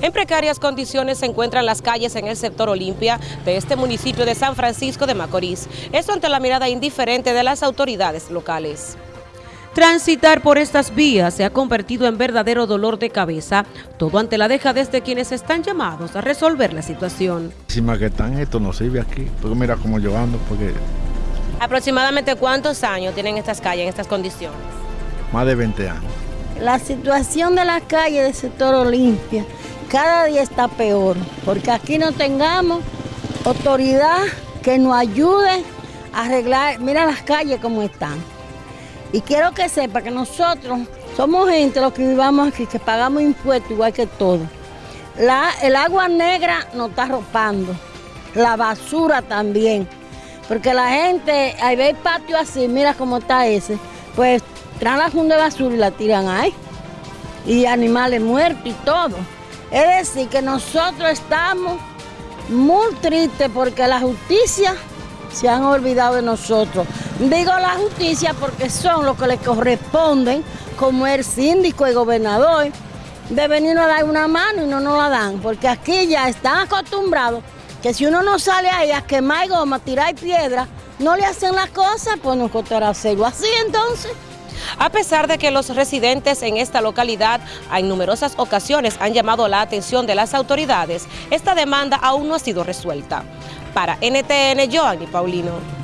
En precarias condiciones se encuentran las calles en el sector Olimpia de este municipio de San Francisco de Macorís. Esto ante la mirada indiferente de las autoridades locales. Transitar por estas vías se ha convertido en verdadero dolor de cabeza, todo ante la dejadez de quienes están llamados a resolver la situación. Encima que están, esto no sirve aquí, porque mira cómo yo ando, porque... ¿Aproximadamente cuántos años tienen estas calles en estas condiciones? Más de 20 años. La situación de las calles del sector Olimpia cada día está peor, porque aquí no tengamos autoridad que nos ayude a arreglar, mira las calles como están. Y quiero que sepa que nosotros somos gente los que vivamos aquí, que pagamos impuestos igual que todos. El agua negra nos está arropando, la basura también, porque la gente, ahí ve el patio así, mira cómo está ese, pues traen la funda de basura y la tiran ahí, y animales muertos y todo. Es decir, que nosotros estamos muy tristes porque la justicia se han olvidado de nosotros. Digo la justicia porque son los que le corresponden, como el síndico y gobernador, de venirnos a dar una mano y no nos la dan, porque aquí ya están acostumbrados que si uno no sale ahí a quemar goma, tirar piedra, no le hacen las cosas, pues nos costará hacerlo así entonces. A pesar de que los residentes en esta localidad en numerosas ocasiones han llamado la atención de las autoridades, esta demanda aún no ha sido resuelta. Para NTN, Joanny Paulino.